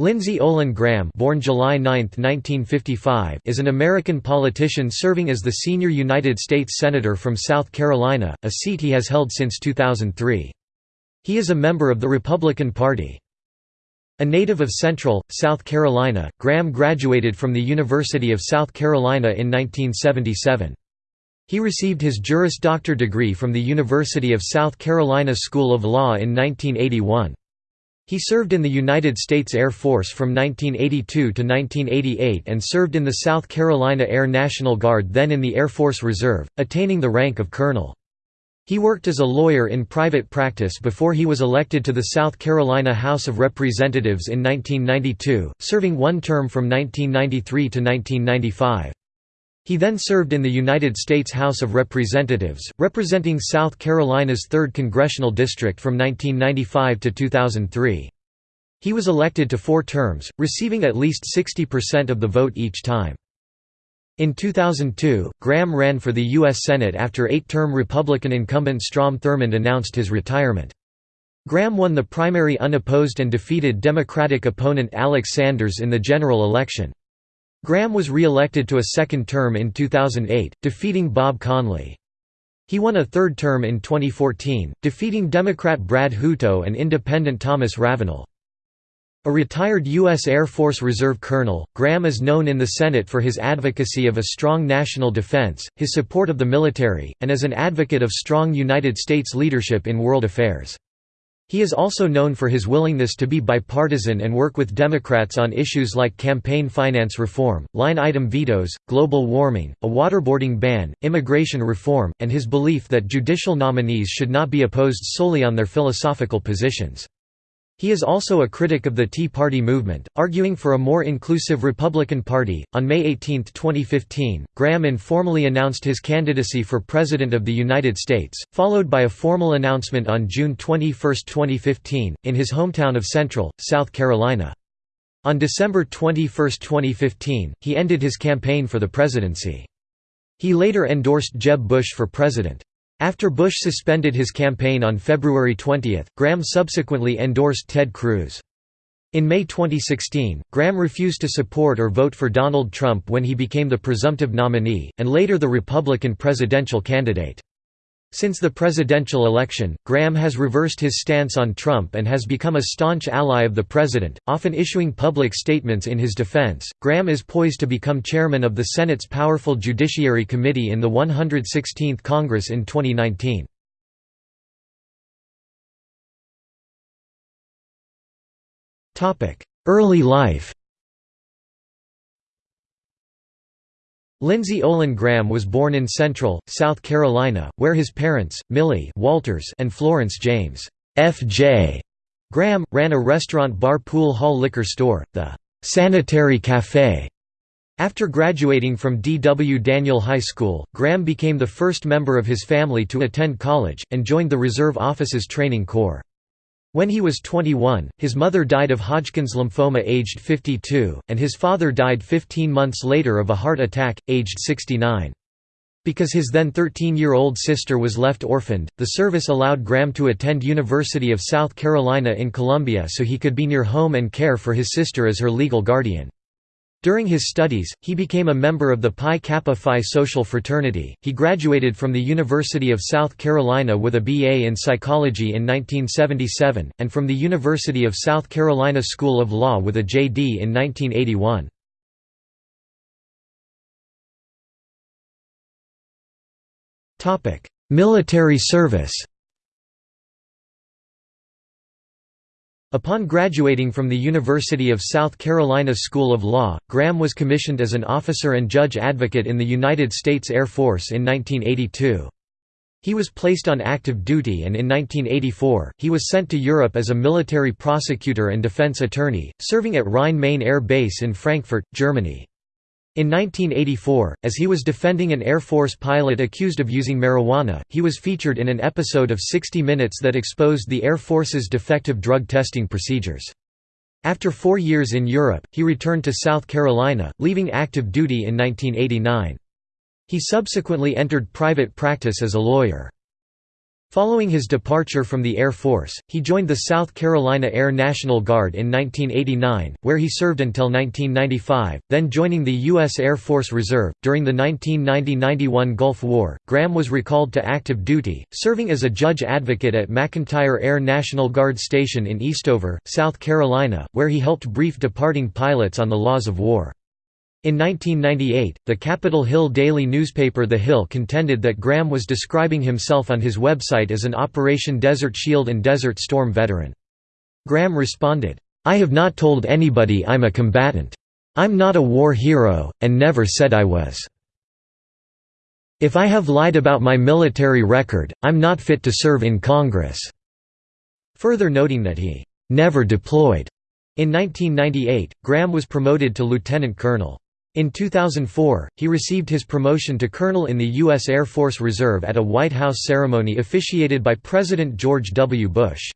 Lindsey Olin Graham born July 9, 1955, is an American politician serving as the senior United States Senator from South Carolina, a seat he has held since 2003. He is a member of the Republican Party. A native of Central, South Carolina, Graham graduated from the University of South Carolina in 1977. He received his Juris Doctor degree from the University of South Carolina School of Law in 1981. He served in the United States Air Force from 1982 to 1988 and served in the South Carolina Air National Guard then in the Air Force Reserve, attaining the rank of colonel. He worked as a lawyer in private practice before he was elected to the South Carolina House of Representatives in 1992, serving one term from 1993 to 1995. He then served in the United States House of Representatives, representing South Carolina's 3rd Congressional District from 1995 to 2003. He was elected to four terms, receiving at least 60% of the vote each time. In 2002, Graham ran for the U.S. Senate after eight-term Republican incumbent Strom Thurmond announced his retirement. Graham won the primary unopposed and defeated Democratic opponent Alex Sanders in the general election. Graham was re-elected to a second term in 2008, defeating Bob Conley. He won a third term in 2014, defeating Democrat Brad Hutto and Independent Thomas Ravenel. A retired U.S. Air Force Reserve colonel, Graham is known in the Senate for his advocacy of a strong national defense, his support of the military, and as an advocate of strong United States leadership in world affairs. He is also known for his willingness to be bipartisan and work with Democrats on issues like campaign finance reform, line-item vetoes, global warming, a waterboarding ban, immigration reform, and his belief that judicial nominees should not be opposed solely on their philosophical positions. He is also a critic of the Tea Party movement, arguing for a more inclusive Republican Party. On May 18, 2015, Graham informally announced his candidacy for President of the United States, followed by a formal announcement on June 21, 2015, in his hometown of Central, South Carolina. On December 21, 2015, he ended his campaign for the presidency. He later endorsed Jeb Bush for president. After Bush suspended his campaign on February 20, Graham subsequently endorsed Ted Cruz. In May 2016, Graham refused to support or vote for Donald Trump when he became the presumptive nominee, and later the Republican presidential candidate. Since the presidential election, Graham has reversed his stance on Trump and has become a staunch ally of the president, often issuing public statements in his defense. Graham is poised to become chairman of the Senate's powerful Judiciary Committee in the 116th Congress in 2019. Early life Lindsey Olin Graham was born in Central, South Carolina, where his parents, Millie Walters and Florence James F.J. Graham, ran a restaurant bar pool hall liquor store, the «Sanitary Café». After graduating from D.W. Daniel High School, Graham became the first member of his family to attend college, and joined the Reserve Officers Training Corps. When he was 21, his mother died of Hodgkin's lymphoma aged 52, and his father died 15 months later of a heart attack, aged 69. Because his then 13-year-old sister was left orphaned, the service allowed Graham to attend University of South Carolina in Columbia so he could be near home and care for his sister as her legal guardian. During his studies, he became a member of the Pi Kappa Phi social fraternity. He graduated from the University of South Carolina with a BA in psychology in 1977, and from the University of South Carolina School of Law with a JD in 1981. Military service Upon graduating from the University of South Carolina School of Law, Graham was commissioned as an officer and judge advocate in the United States Air Force in 1982. He was placed on active duty and in 1984, he was sent to Europe as a military prosecutor and defense attorney, serving at Rhine-Main Air Base in Frankfurt, Germany. In 1984, as he was defending an Air Force pilot accused of using marijuana, he was featured in an episode of 60 Minutes that exposed the Air Force's defective drug testing procedures. After four years in Europe, he returned to South Carolina, leaving active duty in 1989. He subsequently entered private practice as a lawyer. Following his departure from the Air Force, he joined the South Carolina Air National Guard in 1989, where he served until 1995, then joining the U.S. Air Force Reserve. During the 1990 91 Gulf War, Graham was recalled to active duty, serving as a judge advocate at McIntyre Air National Guard Station in Eastover, South Carolina, where he helped brief departing pilots on the laws of war. In 1998, the Capitol Hill daily newspaper The Hill contended that Graham was describing himself on his website as an Operation Desert Shield and Desert Storm veteran. Graham responded, "'I have not told anybody I'm a combatant. I'm not a war hero, and never said I was. If I have lied about my military record, I'm not fit to serve in Congress." Further noting that he "'never deployed' In 1998, Graham was promoted to lieutenant colonel. In 2004, he received his promotion to colonel in the U.S. Air Force Reserve at a White House ceremony officiated by President George W. Bush.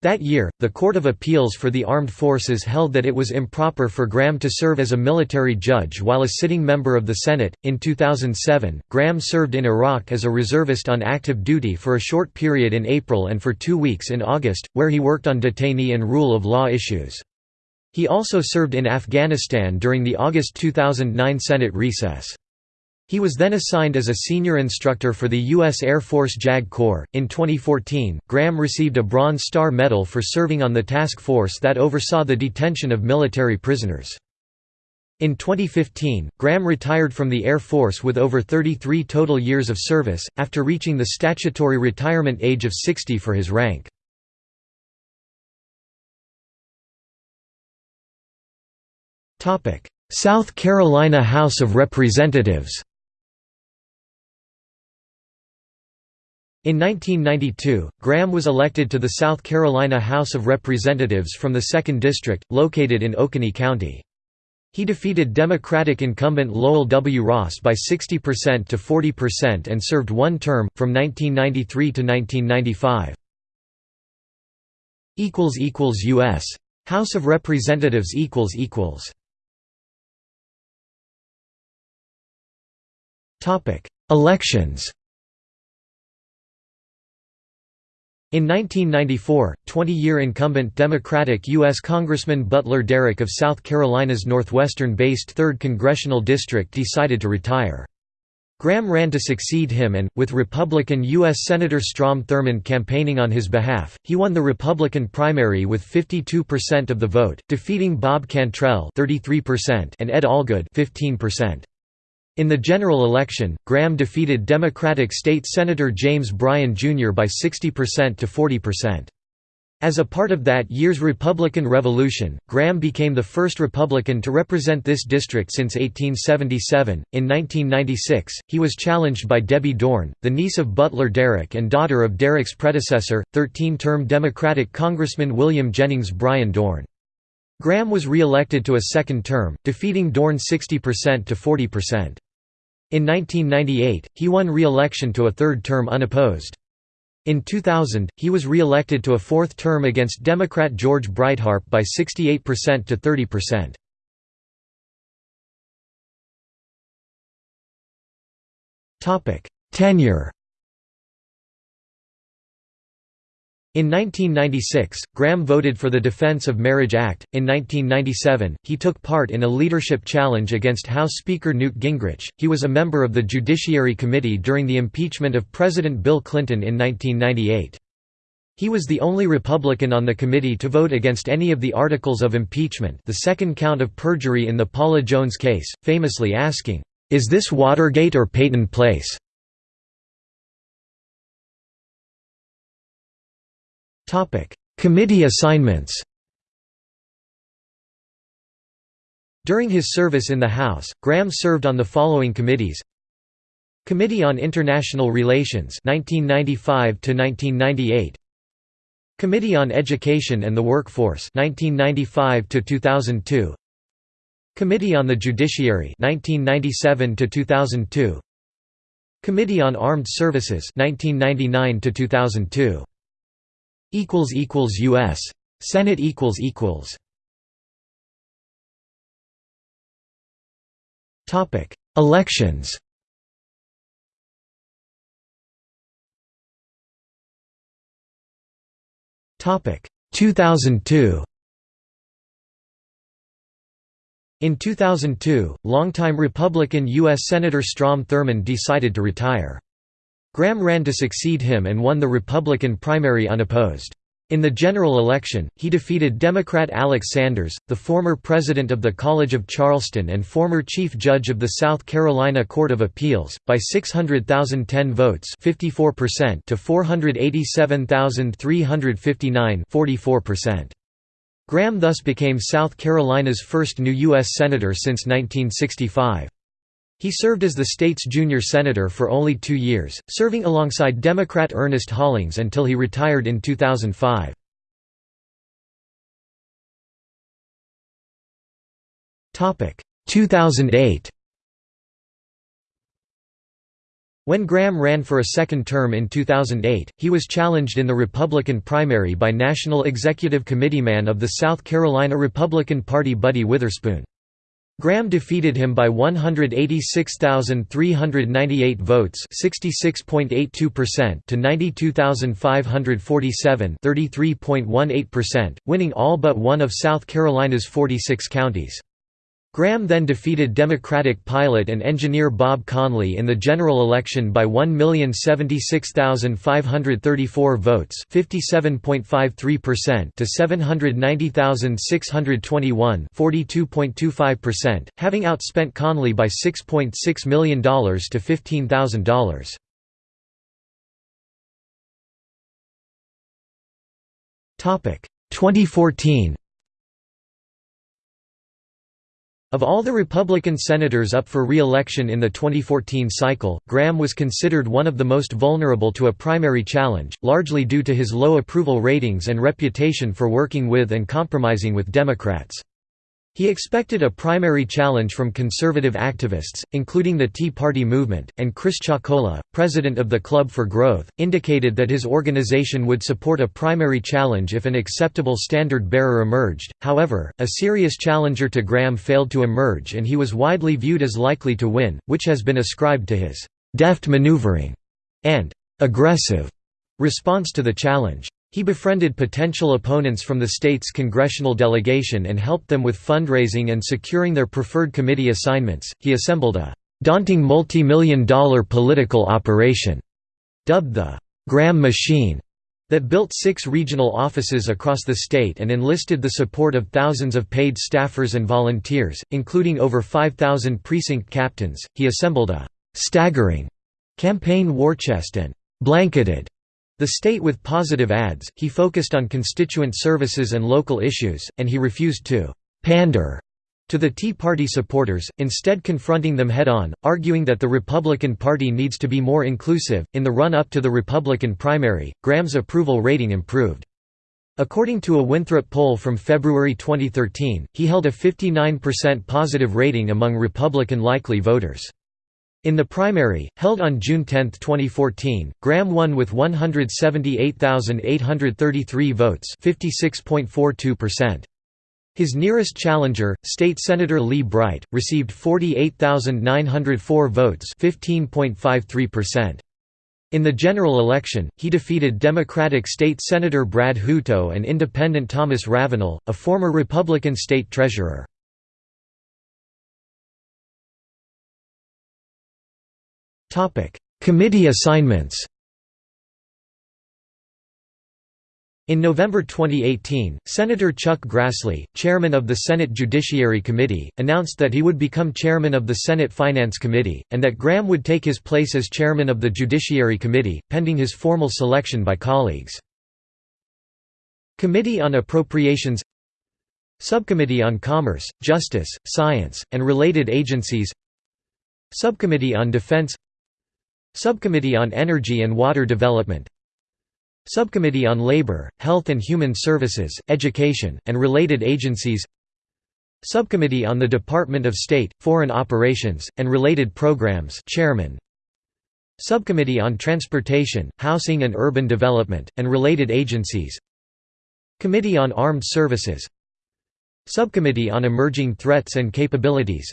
That year, the Court of Appeals for the Armed Forces held that it was improper for Graham to serve as a military judge while a sitting member of the Senate. In 2007, Graham served in Iraq as a reservist on active duty for a short period in April and for two weeks in August, where he worked on detainee and rule of law issues. He also served in Afghanistan during the August 2009 Senate recess. He was then assigned as a senior instructor for the U.S. Air Force JAG Corps. In 2014, Graham received a Bronze Star Medal for serving on the task force that oversaw the detention of military prisoners. In 2015, Graham retired from the Air Force with over 33 total years of service, after reaching the statutory retirement age of 60 for his rank. South Carolina House of Representatives In 1992, Graham was elected to the South Carolina House of Representatives from the 2nd District, located in Oconee County. He defeated Democratic incumbent Lowell W. Ross by 60% to 40% and served one term, from 1993 to 1995. U.S. House of Representatives Elections In 1994, 20-year incumbent Democratic U.S. Congressman Butler Derrick of South Carolina's northwestern-based 3rd Congressional District decided to retire. Graham ran to succeed him and, with Republican U.S. Senator Strom Thurmond campaigning on his behalf, he won the Republican primary with 52% of the vote, defeating Bob Cantrell 33% and Ed Allgood 15%. In the general election, Graham defeated Democratic State Senator James Bryan Jr. by 60% to 40%. As a part of that year's Republican Revolution, Graham became the first Republican to represent this district since 1877. In 1996, he was challenged by Debbie Dorn, the niece of Butler Derrick and daughter of Derrick's predecessor, 13 term Democratic Congressman William Jennings Bryan Dorn. Graham was re elected to a second term, defeating Dorn 60% to 40%. In 1998, he won re-election to a third term unopposed. In 2000, he was re-elected to a fourth term against Democrat George Brightharp by 68% to 30%. Tenure In 1996, Graham voted for the Defense of Marriage Act. In 1997, he took part in a leadership challenge against House Speaker Newt Gingrich. He was a member of the Judiciary Committee during the impeachment of President Bill Clinton in 1998. He was the only Republican on the committee to vote against any of the articles of impeachment the second count of perjury in the Paula Jones case, famously asking, "'Is this Watergate or Peyton Place?' Topic: Committee assignments. During his service in the House, Graham served on the following committees: Committee on International Relations 1995 to 1998. Committee on Education and the Workforce 1995 to 2002. Committee on the Judiciary 1997 to 2002. Committee on Armed Services 1999 to 2002 equals equals US Senate equals equals Topic Elections topic 2002 In 2002, longtime Republican U.S. Senator Strom Thurmond decided to retire. Graham ran to succeed him and won the Republican primary unopposed. In the general election, he defeated Democrat Alex Sanders, the former president of the College of Charleston and former chief judge of the South Carolina Court of Appeals, by 600,010 votes 54% to 487,359 44%. Graham thus became South Carolina's first new U.S. Senator since 1965. He served as the state's junior senator for only two years, serving alongside Democrat Ernest Hollings until he retired in 2005. Topic 2008. When Graham ran for a second term in 2008, he was challenged in the Republican primary by National Executive Committeeman of the South Carolina Republican Party Buddy Witherspoon. Graham defeated him by 186,398 votes, 66.82% to 92,547, 33.18%, winning all but one of South Carolina's 46 counties. Graham then defeated Democratic pilot and engineer Bob Conley in the general election by 1,076,534 votes (57.53%) to 790,621 (42.25%), having outspent Conley by $6.6 million to $15,000. Topic 2014 Of all the Republican senators up for re-election in the 2014 cycle, Graham was considered one of the most vulnerable to a primary challenge, largely due to his low approval ratings and reputation for working with and compromising with Democrats. He expected a primary challenge from conservative activists, including the Tea Party movement, and Chris Chocola, president of the Club for Growth, indicated that his organization would support a primary challenge if an acceptable standard-bearer emerged. However, a serious challenger to Graham failed to emerge and he was widely viewed as likely to win, which has been ascribed to his deft maneuvering and aggressive response to the challenge. He befriended potential opponents from the state's congressional delegation and helped them with fundraising and securing their preferred committee assignments. He assembled a daunting multi-million dollar political operation, dubbed the Graham Machine, that built six regional offices across the state and enlisted the support of thousands of paid staffers and volunteers, including over 5,000 precinct captains. He assembled a staggering campaign war chest and blanketed the state with positive ads, he focused on constituent services and local issues, and he refused to «pander» to the Tea Party supporters, instead confronting them head-on, arguing that the Republican Party needs to be more inclusive. In the run-up to the Republican primary, Graham's approval rating improved. According to a Winthrop poll from February 2013, he held a 59% positive rating among Republican likely voters. In the primary, held on June 10, 2014, Graham won with 178,833 votes His nearest challenger, State Senator Lee Bright, received 48,904 votes In the general election, he defeated Democratic State Senator Brad Hutto and Independent Thomas Ravenel, a former Republican state treasurer. Committee assignments In November 2018, Senator Chuck Grassley, chairman of the Senate Judiciary Committee, announced that he would become chairman of the Senate Finance Committee, and that Graham would take his place as chairman of the Judiciary Committee, pending his formal selection by colleagues. Committee on Appropriations Subcommittee on Commerce, Justice, Science, and Related Agencies Subcommittee on Defense Subcommittee on Energy and Water Development. Subcommittee on Labor, Health and Human Services, Education, and Related Agencies. Subcommittee on the Department of State, Foreign Operations, and Related Programs Chairman. Subcommittee on Transportation, Housing and Urban Development, and Related Agencies. Committee on Armed Services. Subcommittee on Emerging Threats and Capabilities.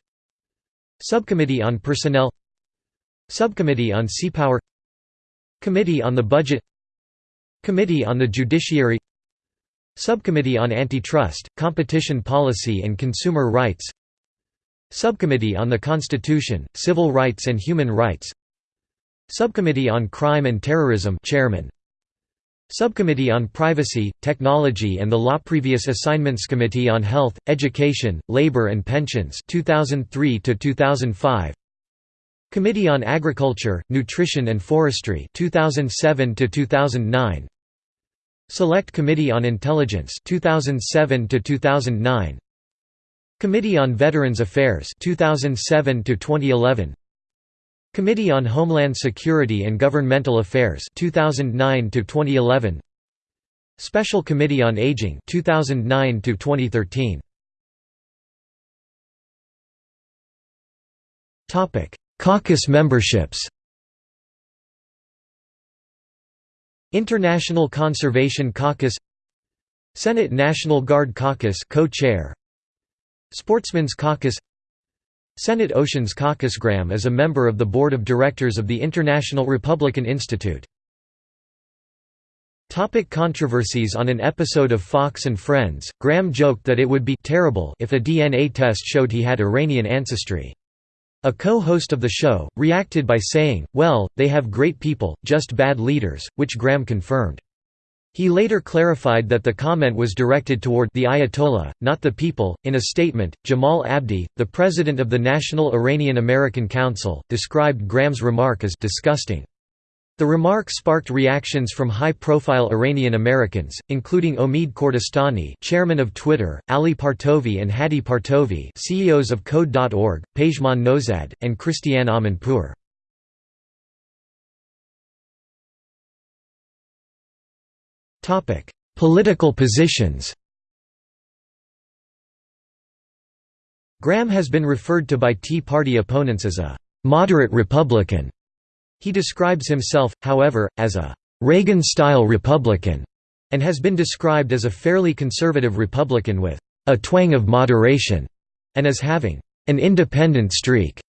Subcommittee on Personnel Subcommittee on Seapower Committee on the Budget Committee on the Judiciary Subcommittee on Antitrust, Competition Policy and Consumer Rights Subcommittee on the Constitution, Civil Rights and Human Rights Subcommittee on Crime and Terrorism Chairman. Subcommittee on Privacy, Technology and the Law Previous Assignments Committee on Health, Education, Labor and Pensions 2003 to 2005 Committee on Agriculture, Nutrition and Forestry 2007 to 2009 Select Committee on Intelligence 2007 to 2009 Committee on Veterans Affairs 2007 to 2011 Committee on Homeland Security and Governmental Affairs 2009 to 2011 Special Committee on Aging 2009 to 2013 Topic Caucus memberships. International Conservation Caucus. Senate National Guard Caucus co-chair. Sportsmen's Caucus. Senate Oceans Caucus Graham is a member of the board of directors of the International Republican Institute. Topic controversies On an episode of Fox and Friends, Graham joked that it would be terrible if a DNA test showed he had Iranian ancestry. A co-host of the show, reacted by saying, well, they have great people, just bad leaders, which Graham confirmed. He later clarified that the comment was directed toward the Ayatollah, not the people. In a statement, Jamal Abdi, the president of the National Iranian American Council, described Graham's remark as disgusting. The remark sparked reactions from high-profile Iranian Americans, including Omid Kordestani chairman of Twitter, Ali Partovi and Hadi Partovi CEOs of Code.org, Pejman Nozad, and Christiane Amanpour. Political positions Graham has been referred to by Tea Party opponents as a «moderate Republican» He describes himself, however, as a Reagan-style Republican, and has been described as a fairly conservative Republican with a twang of moderation, and as having an independent streak.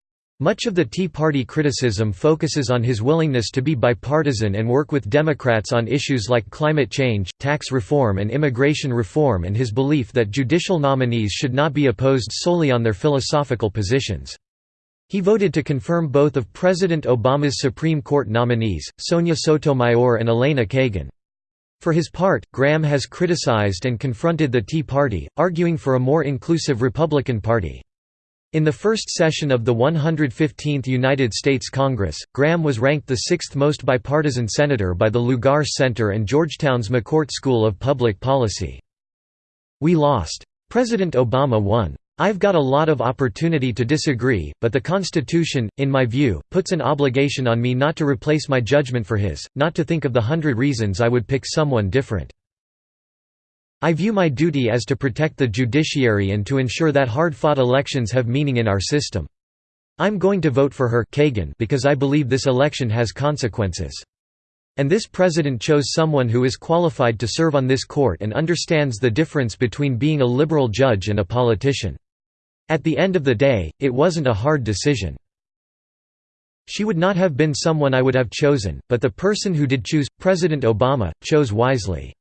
Much of the Tea Party criticism focuses on his willingness to be bipartisan and work with Democrats on issues like climate change, tax reform and immigration reform and his belief that judicial nominees should not be opposed solely on their philosophical positions. He voted to confirm both of President Obama's Supreme Court nominees, Sonia Sotomayor and Elena Kagan. For his part, Graham has criticized and confronted the Tea Party, arguing for a more inclusive Republican Party. In the first session of the 115th United States Congress, Graham was ranked the sixth most bipartisan senator by the Lugar Center and Georgetown's McCourt School of Public Policy. We lost. President Obama won. I've got a lot of opportunity to disagree, but the Constitution, in my view, puts an obligation on me not to replace my judgment for his, not to think of the hundred reasons I would pick someone different. I view my duty as to protect the judiciary and to ensure that hard-fought elections have meaning in our system. I'm going to vote for her Kagan because I believe this election has consequences. And this president chose someone who is qualified to serve on this court and understands the difference between being a liberal judge and a politician. At the end of the day, it wasn't a hard decision. She would not have been someone I would have chosen, but the person who did choose, President Obama, chose wisely.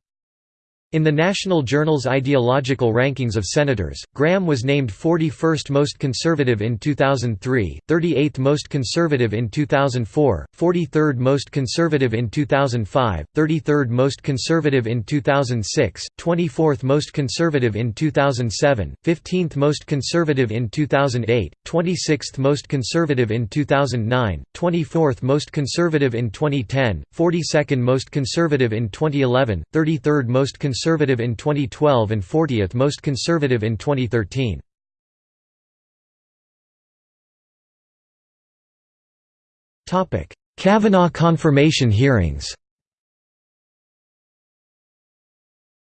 In the National Journal's ideological rankings of senators, Graham was named 41st most conservative in 2003, 38th most conservative in 2004, 43rd most conservative in 2005, 33rd most conservative in 2006, 24th most conservative in 2007, 15th most conservative in 2008, 26th most conservative in 2009, 24th most conservative in 2010, 42nd most conservative in 2011, 33rd most conservative conservative in 2012 and 40th most conservative in 2013. Kavanaugh confirmation hearings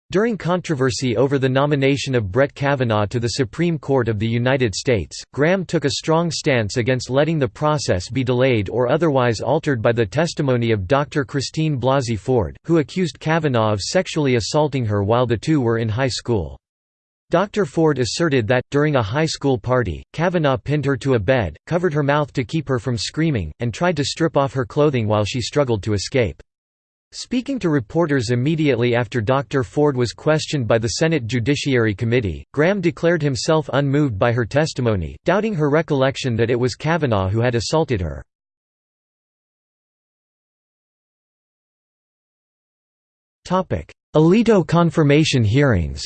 During controversy over the nomination of Brett Kavanaugh to the Supreme Court of the United States, Graham took a strong stance against letting the process be delayed or otherwise altered by the testimony of Dr. Christine Blasey Ford, who accused Kavanaugh of sexually assaulting her while the two were in high school. Dr. Ford asserted that, during a high school party, Kavanaugh pinned her to a bed, covered her mouth to keep her from screaming, and tried to strip off her clothing while she struggled to escape. Speaking to reporters immediately after Dr. Ford was questioned by the Senate Judiciary Committee, Graham declared himself unmoved by her testimony, doubting her recollection that it was Kavanaugh who had assaulted her. Alito confirmation hearings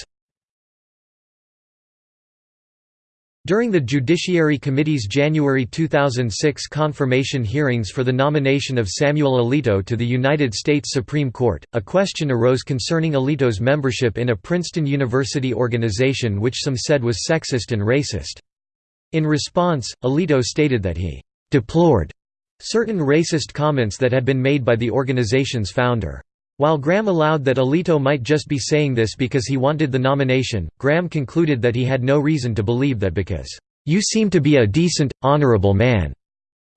During the Judiciary Committee's January 2006 confirmation hearings for the nomination of Samuel Alito to the United States Supreme Court, a question arose concerning Alito's membership in a Princeton University organization which some said was sexist and racist. In response, Alito stated that he «deplored» certain racist comments that had been made by the organization's founder. While Graham allowed that Alito might just be saying this because he wanted the nomination, Graham concluded that he had no reason to believe that because, "...you seem to be a decent, honorable man."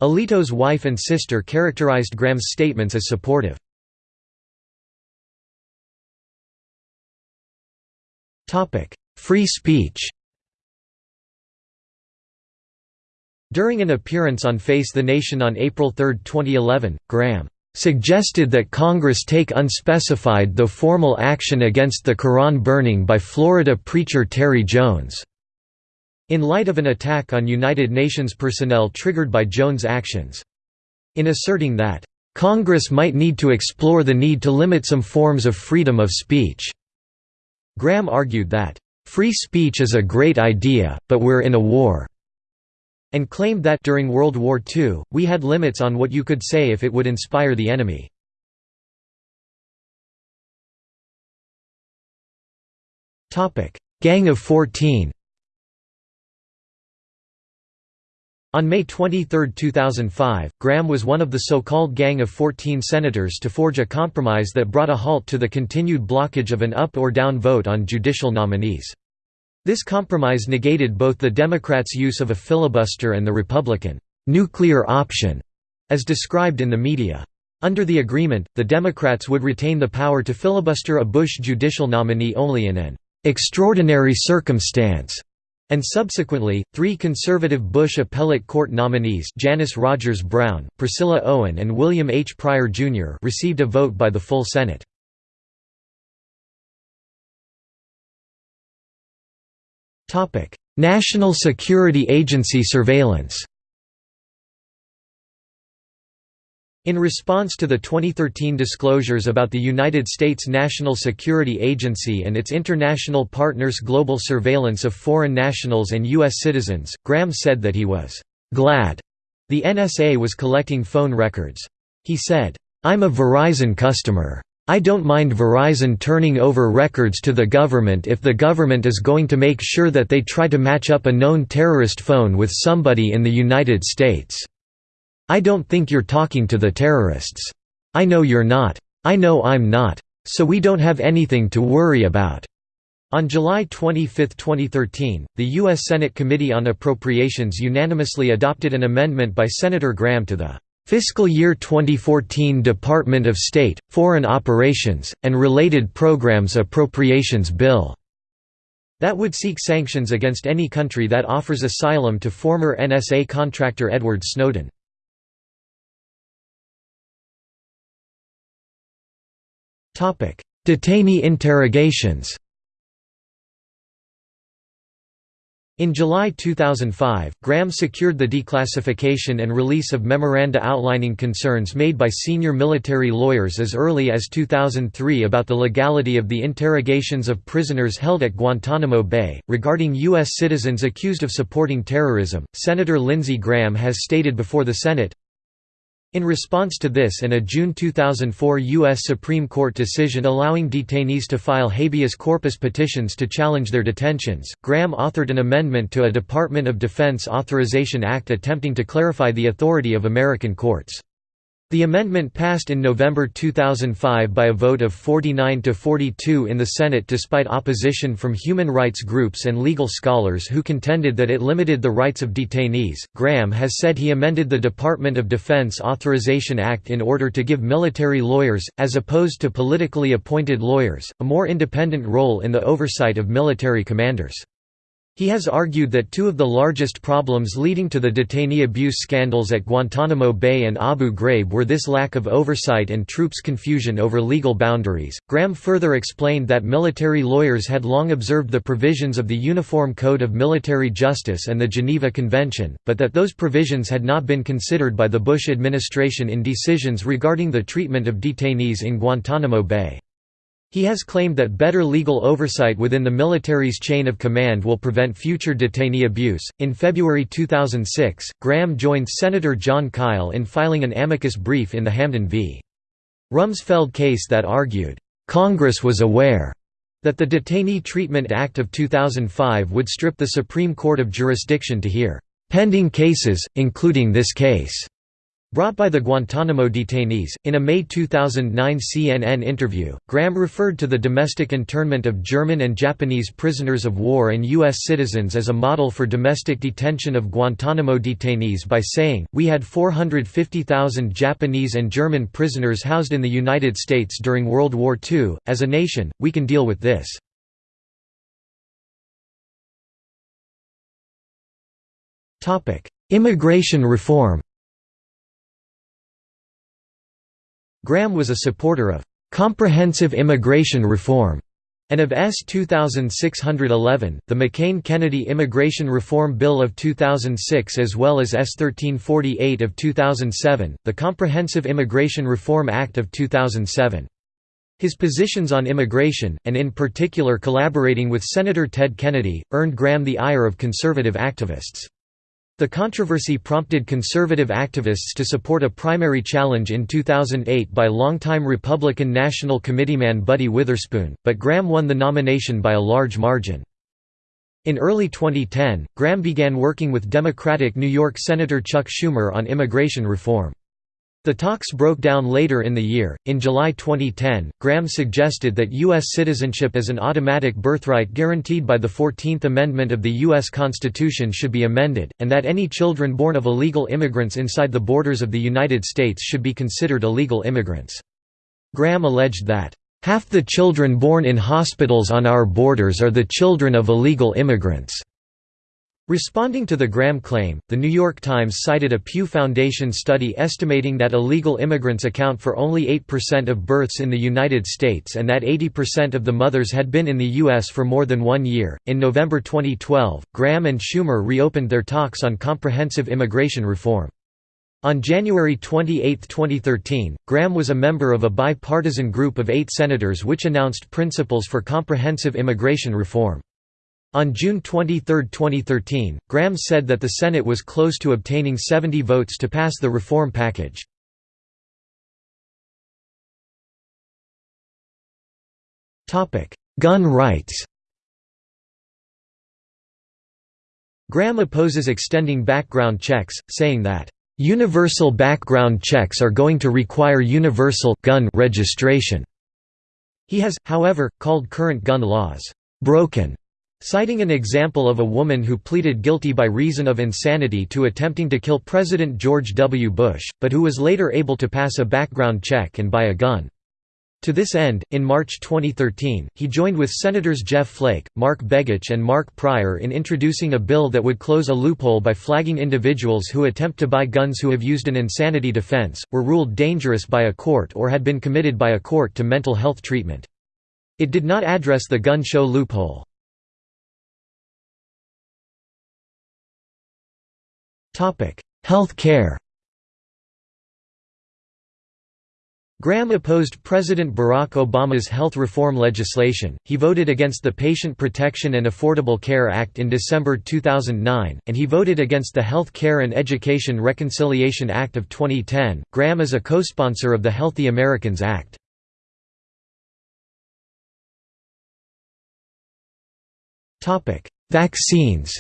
Alito's wife and sister characterized Graham's statements as supportive. Free speech During an appearance on Face the Nation on April 3, 2011, Graham suggested that Congress take unspecified though formal action against the Quran burning by Florida preacher Terry Jones, in light of an attack on United Nations personnel triggered by Jones' actions. In asserting that, "...Congress might need to explore the need to limit some forms of freedom of speech," Graham argued that, "...free speech is a great idea, but we're in a war." And claimed that during World War II, we had limits on what you could say if it would inspire the enemy. Gang of 14 On May 23, 2005, Graham was one of the so-called Gang of 14 senators to forge a compromise that brought a halt to the continued blockage of an up or down vote on judicial nominees. This compromise negated both the Democrats' use of a filibuster and the Republican nuclear option, as described in the media. Under the agreement, the Democrats would retain the power to filibuster a Bush judicial nominee only in an extraordinary circumstance. And subsequently, three conservative Bush appellate court nominees Janice Rogers Brown, Priscilla Owen and William H. Pryor, Jr. received a vote by the full Senate. National Security Agency surveillance In response to the 2013 disclosures about the United States National Security Agency and its international partners' global surveillance of foreign nationals and U.S. citizens, Graham said that he was glad the NSA was collecting phone records. He said, I'm a Verizon customer. I don't mind Verizon turning over records to the government if the government is going to make sure that they try to match up a known terrorist phone with somebody in the United States. I don't think you're talking to the terrorists. I know you're not. I know I'm not. So we don't have anything to worry about." On July 25, 2013, the U.S. Senate Committee on Appropriations unanimously adopted an amendment by Senator Graham to the Fiscal Year 2014 Department of State, Foreign Operations, and Related Programs Appropriations Bill that would seek sanctions against any country that offers asylum to former NSA contractor Edward Snowden. Detainee interrogations In July 2005, Graham secured the declassification and release of memoranda outlining concerns made by senior military lawyers as early as 2003 about the legality of the interrogations of prisoners held at Guantanamo Bay. Regarding U.S. citizens accused of supporting terrorism, Senator Lindsey Graham has stated before the Senate in response to this and a June 2004 U.S. Supreme Court decision allowing detainees to file habeas corpus petitions to challenge their detentions, Graham authored an amendment to a Department of Defense Authorization Act attempting to clarify the authority of American courts. The amendment passed in November 2005 by a vote of 49 to 42 in the Senate despite opposition from human rights groups and legal scholars who contended that it limited the rights of detainees. Graham has said he amended the Department of Defense Authorization Act in order to give military lawyers, as opposed to politically appointed lawyers, a more independent role in the oversight of military commanders. He has argued that two of the largest problems leading to the detainee abuse scandals at Guantanamo Bay and Abu Ghraib were this lack of oversight and troops' confusion over legal boundaries. Graham further explained that military lawyers had long observed the provisions of the Uniform Code of Military Justice and the Geneva Convention, but that those provisions had not been considered by the Bush administration in decisions regarding the treatment of detainees in Guantanamo Bay. He has claimed that better legal oversight within the military's chain of command will prevent future detainee abuse. In February 2006, Graham joined Senator Jon Kyl in filing an amicus brief in the Hamdan v. Rumsfeld case that argued, Congress was aware that the Detainee Treatment Act of 2005 would strip the Supreme Court of jurisdiction to hear pending cases, including this case. Brought by the Guantanamo detainees, in a May 2009 CNN interview, Graham referred to the domestic internment of German and Japanese prisoners of war and U.S. citizens as a model for domestic detention of Guantanamo detainees by saying, We had 450,000 Japanese and German prisoners housed in the United States during World War II. As a nation, we can deal with this. Immigration reform Graham was a supporter of "...comprehensive immigration reform", and of S. 2611, the McCain-Kennedy Immigration Reform Bill of 2006 as well as S. 1348 of 2007, the Comprehensive Immigration Reform Act of 2007. His positions on immigration, and in particular collaborating with Senator Ted Kennedy, earned Graham the ire of conservative activists. The controversy prompted conservative activists to support a primary challenge in 2008 by longtime Republican National Committeeman Buddy Witherspoon, but Graham won the nomination by a large margin. In early 2010, Graham began working with Democratic New York Senator Chuck Schumer on immigration reform. The talks broke down later in the year. In July 2010, Graham suggested that U.S. citizenship as an automatic birthright guaranteed by the Fourteenth Amendment of the U.S. Constitution should be amended, and that any children born of illegal immigrants inside the borders of the United States should be considered illegal immigrants. Graham alleged that, Half the children born in hospitals on our borders are the children of illegal immigrants. Responding to the Graham claim, The New York Times cited a Pew Foundation study estimating that illegal immigrants account for only 8% of births in the United States and that 80% of the mothers had been in the U.S. for more than one year. In November 2012, Graham and Schumer reopened their talks on comprehensive immigration reform. On January 28, 2013, Graham was a member of a bipartisan group of eight senators which announced principles for comprehensive immigration reform. On June 23, 2013, Graham said that the Senate was close to obtaining 70 votes to pass the reform package. Gun rights Graham opposes extending background checks, saying that, "...universal background checks are going to require universal gun registration." He has, however, called current gun laws, "...broken." Citing an example of a woman who pleaded guilty by reason of insanity to attempting to kill President George W. Bush, but who was later able to pass a background check and buy a gun. To this end, in March 2013, he joined with Senators Jeff Flake, Mark Begich and Mark Pryor in introducing a bill that would close a loophole by flagging individuals who attempt to buy guns who have used an insanity defense, were ruled dangerous by a court or had been committed by a court to mental health treatment. It did not address the gun show loophole. Health care Graham opposed President Barack Obama's health reform legislation, he voted against the Patient Protection and Affordable Care Act in December 2009, and he voted against the Health Care and Education Reconciliation Act of 2010. Graham is a co-sponsor of the Healthy Americans Act. Vaccines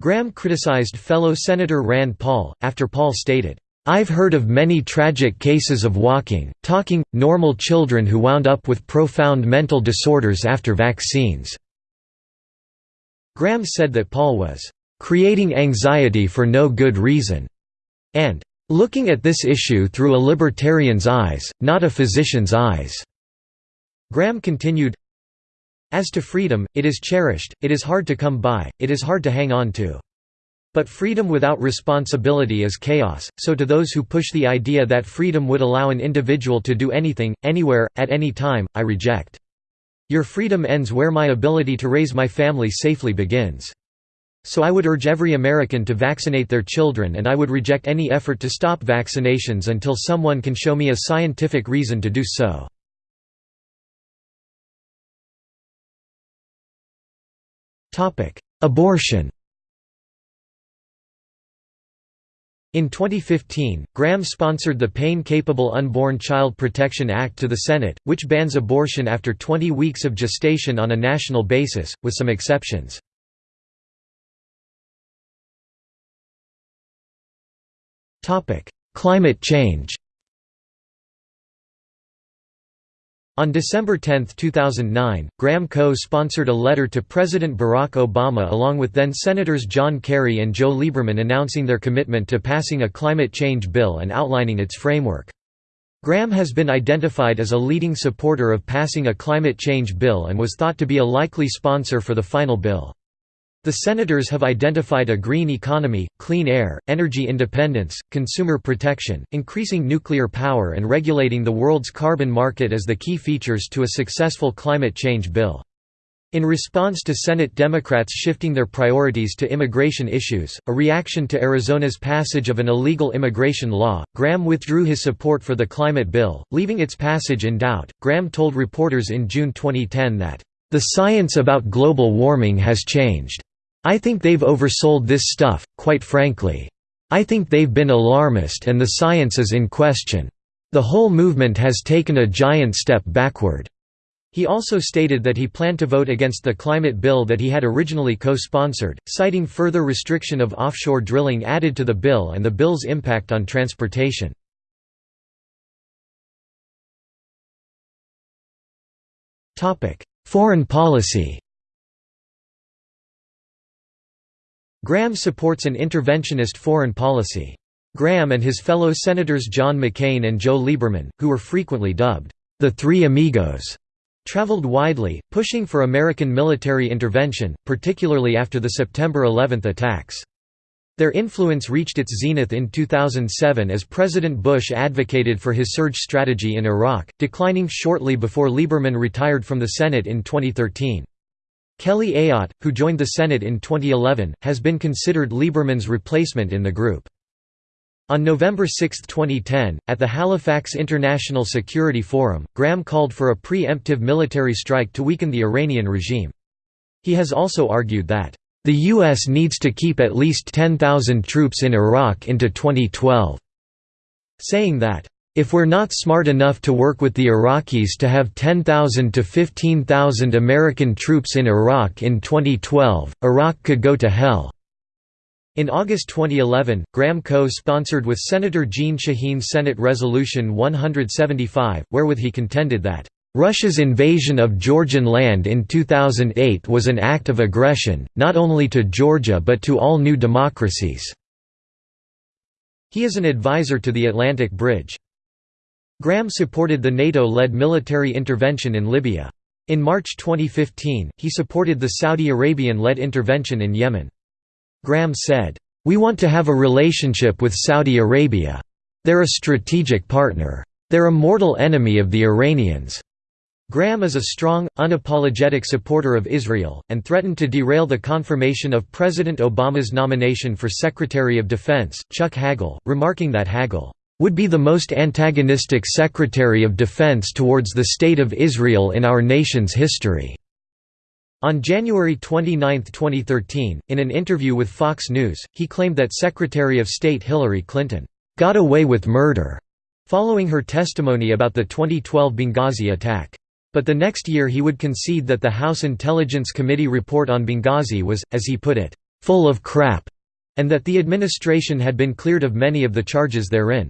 Graham criticized fellow Senator Rand Paul, after Paul stated, I've heard of many tragic cases of walking, talking, normal children who wound up with profound mental disorders after vaccines." Graham said that Paul was, "...creating anxiety for no good reason," and "...looking at this issue through a libertarian's eyes, not a physician's eyes." Graham continued, As to freedom, it is cherished, it is hard to come by, it is hard to hang on to. But freedom without responsibility is chaos, so to those who push the idea that freedom would allow an individual to do anything, anywhere, at any time, I reject. Your freedom ends where my ability to raise my family safely begins. So I would urge every American to vaccinate their children and I would reject any effort to stop vaccinations until someone can show me a scientific reason to do so. Abortion In 2015, Graham sponsored the Pain-Capable Unborn Child Protection Act to the Senate, which bans abortion after 20 weeks of gestation on a national basis, with some exceptions. Climate change On December 10, 2009, Graham co-sponsored a letter to President Barack Obama along with then-Senators John Kerry and Joe Lieberman announcing their commitment to passing a climate change bill and outlining its framework. Graham has been identified as a leading supporter of passing a climate change bill and was thought to be a likely sponsor for the final bill. The senators have identified a green economy, clean air, energy independence, consumer protection, increasing nuclear power and regulating the world's carbon market as the key features to a successful climate change bill. In response to Senate Democrats shifting their priorities to immigration issues, a reaction to Arizona's passage of an illegal immigration law, Graham withdrew his support for the climate bill, leaving its passage in doubt. Graham told reporters in June 2010 that, The science about global warming has changed. I think they've oversold this stuff, quite frankly. I think they've been alarmist and the science is in question. The whole movement has taken a giant step backward." He also stated that he planned to vote against the climate bill that he had originally co-sponsored, citing further restriction of offshore drilling added to the bill and the bill's impact on transportation. Foreign policy Graham supports an interventionist foreign policy. Graham and his fellow Senators John McCain and Joe Lieberman, who were frequently dubbed, the Three Amigos, traveled widely, pushing for American military intervention, particularly after the September 11 attacks. Their influence reached its zenith in 2007 as President Bush advocated for his surge strategy in Iraq, declining shortly before Lieberman retired from the Senate in 2013. Kelly Ayotte, who joined the Senate in 2011, has been considered Lieberman's replacement in the group. On November 6, 2010, at the Halifax International Security Forum, Graham called for a pre-emptive military strike to weaken the Iranian regime. He has also argued that, "...the U.S. needs to keep at least 10,000 troops in Iraq into 2012", saying that, if we're not smart enough to work with the Iraqis to have 10,000 to 15,000 American troops in Iraq in 2012, Iraq could go to hell." In August 2011, Graham co-sponsored with Senator Jeanne Shaheen Senate Resolution 175, wherewith he contended that, "...Russia's invasion of Georgian land in 2008 was an act of aggression, not only to Georgia but to all new democracies." He is an advisor to the Atlantic Bridge. Graham supported the NATO-led military intervention in Libya. In March 2015, he supported the Saudi Arabian-led intervention in Yemen. Graham said, "...we want to have a relationship with Saudi Arabia. They're a strategic partner. They're a mortal enemy of the Iranians." Graham is a strong, unapologetic supporter of Israel, and threatened to derail the confirmation of President Obama's nomination for Secretary of Defense, Chuck Hagel, remarking that Hagel would be the most antagonistic Secretary of Defense towards the State of Israel in our nation's history." On January 29, 2013, in an interview with Fox News, he claimed that Secretary of State Hillary Clinton, "...got away with murder," following her testimony about the 2012 Benghazi attack. But the next year he would concede that the House Intelligence Committee report on Benghazi was, as he put it, "...full of crap," and that the administration had been cleared of many of the charges therein.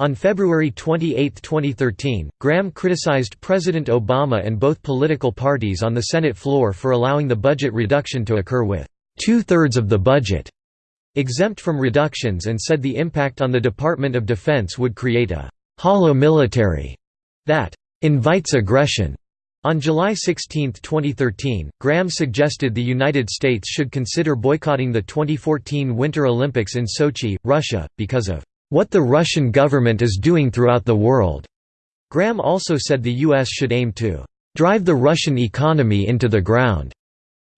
On February 28, 2013, Graham criticized President Obama and both political parties on the Senate floor for allowing the budget reduction to occur with two-thirds of the budget exempt from reductions and said the impact on the Department of Defense would create a «hollow military» that «invites aggression». On July 16, 2013, Graham suggested the United States should consider boycotting the 2014 Winter Olympics in Sochi, Russia, because of what the Russian government is doing throughout the world. Graham also said the U.S. should aim to drive the Russian economy into the ground.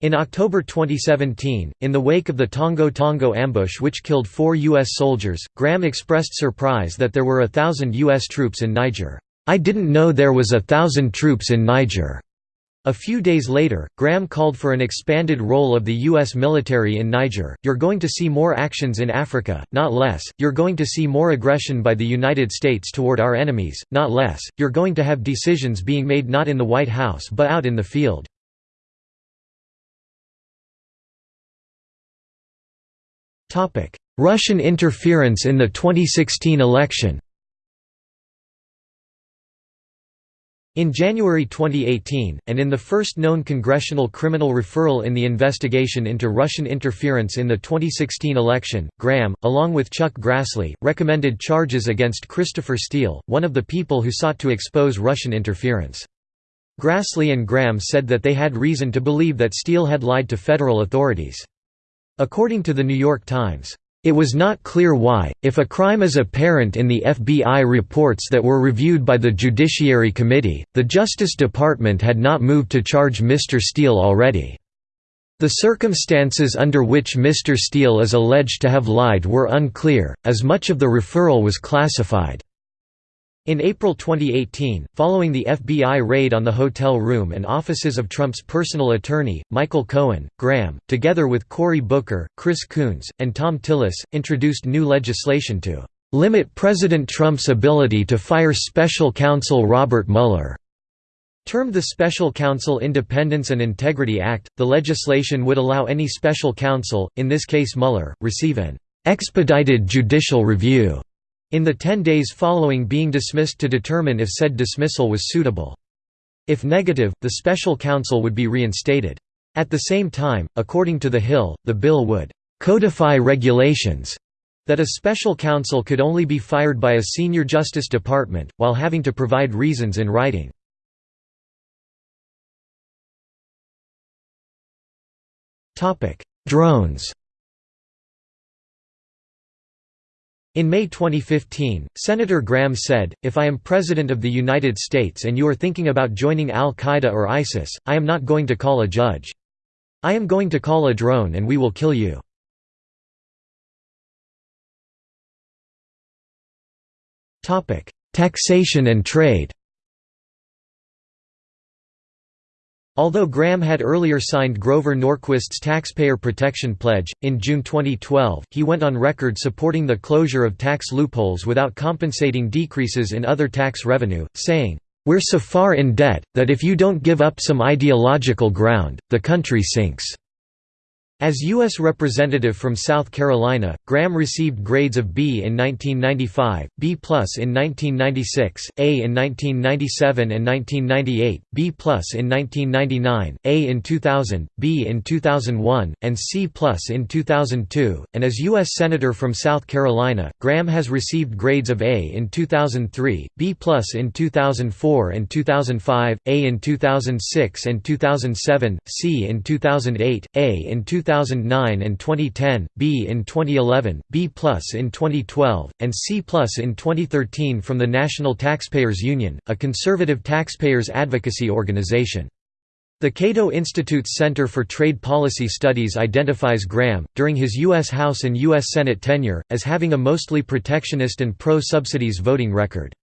In October 2017, in the wake of the Tongo Tongo ambush which killed four U.S. soldiers, Graham expressed surprise that there were a thousand U.S. troops in Niger. I didn't know there was a thousand troops in Niger. A few days later, Graham called for an expanded role of the U.S. military in Niger. You're going to see more actions in Africa, not less. You're going to see more aggression by the United States toward our enemies, not less. You're going to have decisions being made not in the White House but out in the field. Russian interference in the 2016 election In January 2018, and in the first known congressional criminal referral in the investigation into Russian interference in the 2016 election, Graham, along with Chuck Grassley, recommended charges against Christopher Steele, one of the people who sought to expose Russian interference. Grassley and Graham said that they had reason to believe that Steele had lied to federal authorities. According to The New York Times, it was not clear why, if a crime is apparent in the FBI reports that were reviewed by the Judiciary Committee, the Justice Department had not moved to charge Mr. Steele already. The circumstances under which Mr. Steele is alleged to have lied were unclear, as much of the referral was classified. In April 2018, following the FBI raid on the hotel room and offices of Trump's personal attorney, Michael Cohen, Graham, together with Cory Booker, Chris Coons, and Thom Tillis, introduced new legislation to "...limit President Trump's ability to fire special counsel Robert Mueller." Termed the Special Counsel Independence and Integrity Act, the legislation would allow any special counsel, in this case Mueller, receive an "...expedited judicial review." In the 10 days following being dismissed to determine if said dismissal was suitable. If negative, the special counsel would be reinstated. At the same time, according to The Hill, the bill would «codify regulations» that a special counsel could only be fired by a senior Justice Department, while having to provide reasons in writing. Drones In May 2015, Senator Graham said, If I am President of the United States and you are thinking about joining al-Qaeda or ISIS, I am not going to call a judge. I am going to call a drone and we will kill you. Taxation and trade Although Graham had earlier signed Grover Norquist's Taxpayer Protection Pledge, in June 2012, he went on record supporting the closure of tax loopholes without compensating decreases in other tax revenue, saying, "'We're so far in debt, that if you don't give up some ideological ground, the country sinks.' As U.S. Representative from South Carolina, Graham received grades of B in 1995, B in 1996, A in 1997 and 1998, B in 1999, A in 2000, B in 2001, and C in 2002, and as U.S. Senator from South Carolina, Graham has received grades of A in 2003, B in 2004 and 2005, A in 2006 and 2007, C in 2008, A in 2000 2009 and 2010, B in 2011, B plus in 2012, and C plus in 2013 from the National Taxpayers Union, a conservative taxpayers advocacy organization. The Cato Institute's Center for Trade Policy Studies identifies Graham, during his U.S. House and U.S. Senate tenure, as having a mostly protectionist and pro-subsidies voting record.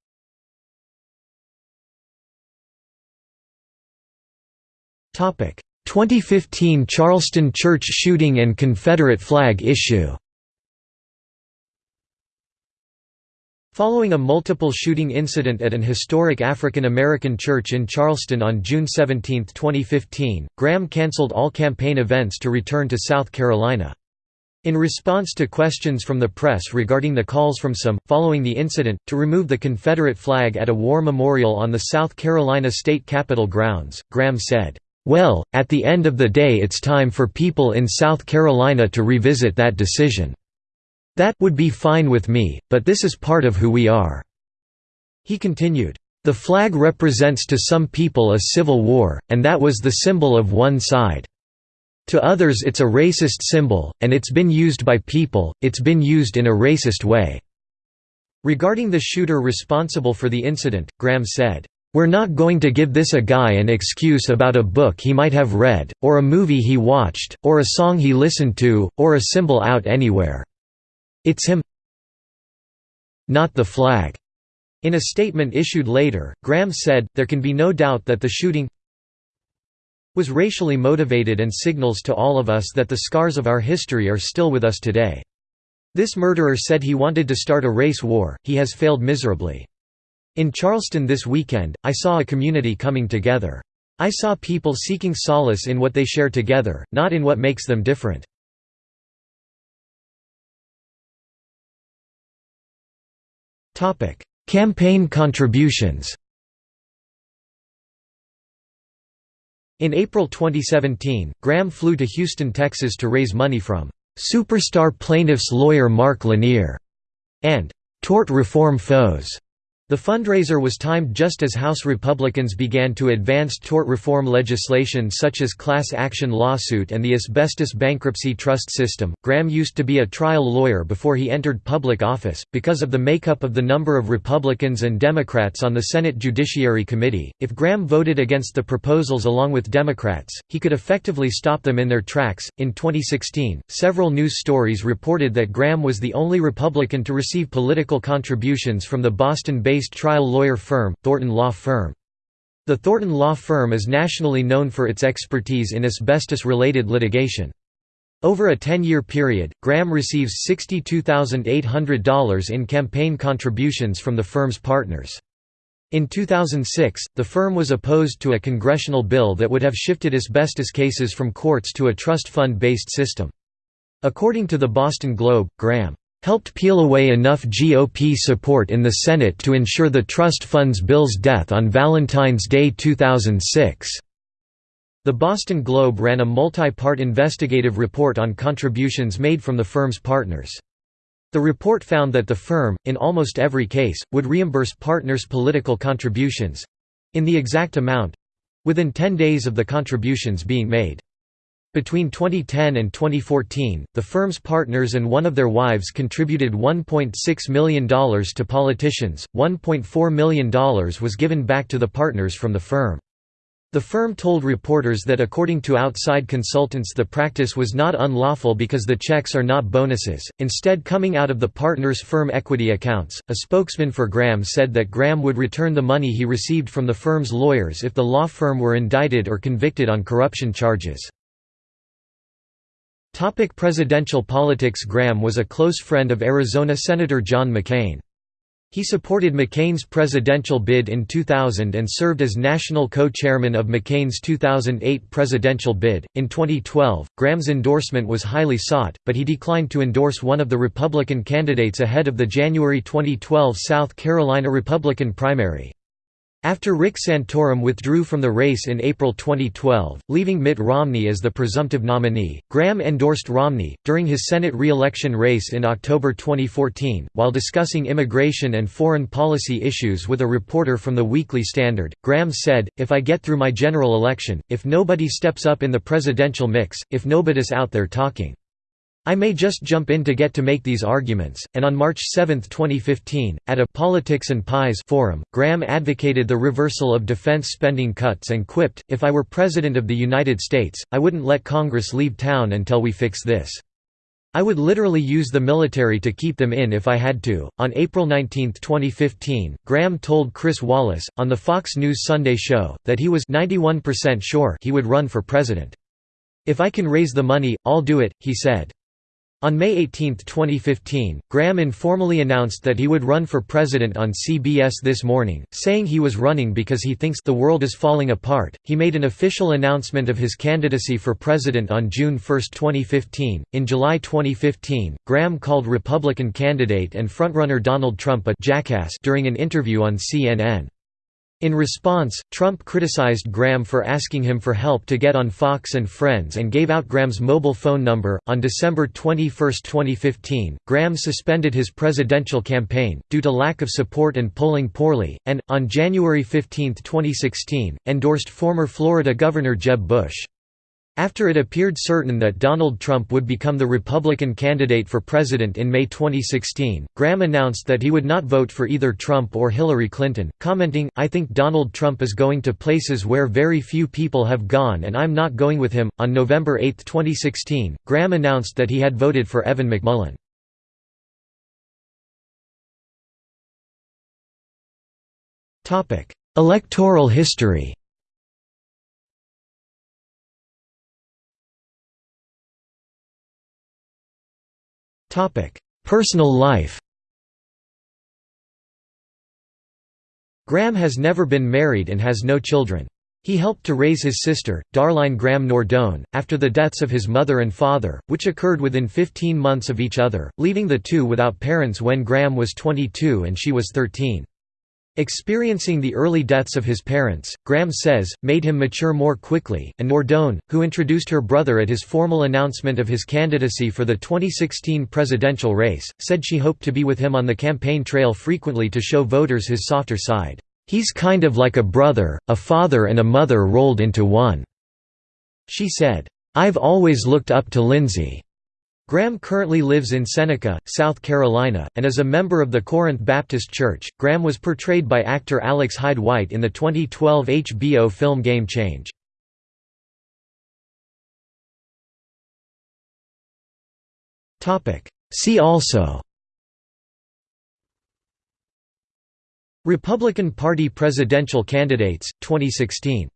Topic: 2015 Charleston church shooting and Confederate flag issue Following a multiple shooting incident at an historic African American church in Charleston on June 17, 2015, Graham canceled all campaign events to return to South Carolina. In response to questions from the press regarding the calls from some, following the incident, to remove the Confederate flag at a war memorial on the South Carolina state capitol grounds, Graham said, well, at the end of the day it's time for people in South Carolina to revisit that decision. That would be fine with me, but this is part of who we are." He continued, The flag represents to some people a civil war, and that was the symbol of one side. To others it's a racist symbol, and it's been used by people, it's been used in a racist way." Regarding the shooter responsible for the incident, Graham said, "...we're not going to give this a guy an excuse about a book he might have read, or a movie he watched, or a song he listened to, or a symbol out anywhere. It's him not the flag." In a statement issued later, Graham said, there can be no doubt that the shooting was racially motivated and signals to all of us that the scars of our history are still with us today. This murderer said he wanted to start a race war, he has failed miserably. In Charleston this weekend, I saw a community coming together. I saw people seeking solace in what they share together, not in what makes them different. Campaign contributions In April 2017, Graham flew to Houston, Texas to raise money from "'Superstar Plaintiffs Lawyer Mark Lanier' and "'Tort Reform Foes' The fundraiser was timed just as House Republicans began to advance tort reform legislation such as class action lawsuit and the asbestos bankruptcy trust system. Graham used to be a trial lawyer before he entered public office. Because of the makeup of the number of Republicans and Democrats on the Senate Judiciary Committee, if Graham voted against the proposals along with Democrats, he could effectively stop them in their tracks. In 2016, several news stories reported that Graham was the only Republican to receive political contributions from the Boston based based trial lawyer firm, Thornton Law Firm. The Thornton Law Firm is nationally known for its expertise in asbestos-related litigation. Over a 10-year period, Graham receives $62,800 in campaign contributions from the firm's partners. In 2006, the firm was opposed to a congressional bill that would have shifted asbestos cases from courts to a trust fund-based system. According to the Boston Globe, Graham helped peel away enough GOP support in the Senate to ensure the trust fund's bill's death on Valentine's Day 2006. The Boston Globe ran a multi-part investigative report on contributions made from the firm's partners. The report found that the firm, in almost every case, would reimburse partners' political contributions—in the exact amount—within 10 days of the contributions being made. Between 2010 and 2014, the firm's partners and one of their wives contributed $1.6 million to politicians, $1.4 million was given back to the partners from the firm. The firm told reporters that according to outside consultants the practice was not unlawful because the checks are not bonuses, instead coming out of the partners' firm equity accounts. A spokesman for Graham said that Graham would return the money he received from the firm's lawyers if the law firm were indicted or convicted on corruption charges. Topic presidential politics Graham was a close friend of Arizona Senator John McCain. He supported McCain's presidential bid in 2000 and served as national co-chairman of McCain's 2008 presidential bid. In 2012, Graham's endorsement was highly sought, but he declined to endorse one of the Republican candidates ahead of the January 2012 South Carolina Republican primary. After Rick Santorum withdrew from the race in April 2012, leaving Mitt Romney as the presumptive nominee, Graham endorsed Romney. During his Senate re election race in October 2014, while discussing immigration and foreign policy issues with a reporter from the Weekly Standard, Graham said, If I get through my general election, if nobody steps up in the presidential mix, if nobody's out there talking. I may just jump in to get to make these arguments, and on March 7, 2015, at a Politics and Pies forum, Graham advocated the reversal of defense spending cuts and quipped, if I were President of the United States, I wouldn't let Congress leave town until we fix this. I would literally use the military to keep them in if I had to. On April 19, 2015, Graham told Chris Wallace, on the Fox News Sunday show, that he was 91% sure he would run for president. If I can raise the money, I'll do it, he said. On May 18, 2015, Graham informally announced that he would run for president on CBS This Morning, saying he was running because he thinks the world is falling apart. He made an official announcement of his candidacy for president on June 1, 2015. In July 2015, Graham called Republican candidate and frontrunner Donald Trump a jackass during an interview on CNN. In response, Trump criticized Graham for asking him for help to get on Fox and Friends and gave out Graham's mobile phone number. On December 21, 2015, Graham suspended his presidential campaign, due to lack of support and polling poorly, and, on January 15, 2016, endorsed former Florida Governor Jeb Bush. After it appeared certain that Donald Trump would become the Republican candidate for president in May 2016, Graham announced that he would not vote for either Trump or Hillary Clinton, commenting, I think Donald Trump is going to places where very few people have gone and I'm not going with him. On November 8, 2016, Graham announced that he had voted for Evan McMullin. Electoral history Personal life Graham has never been married and has no children. He helped to raise his sister, Darline Graham Nordone, after the deaths of his mother and father, which occurred within 15 months of each other, leaving the two without parents when Graham was 22 and she was 13. Experiencing the early deaths of his parents, Graham says, made him mature more quickly, and Nordone, who introduced her brother at his formal announcement of his candidacy for the 2016 presidential race, said she hoped to be with him on the campaign trail frequently to show voters his softer side. He's kind of like a brother, a father and a mother rolled into one." She said, "'I've always looked up to Lindsey. Graham currently lives in Seneca, South Carolina, and is a member of the Corinth Baptist Church. Graham was portrayed by actor Alex Hyde White in the 2012 HBO film Game Change. See also Republican Party presidential candidates, 2016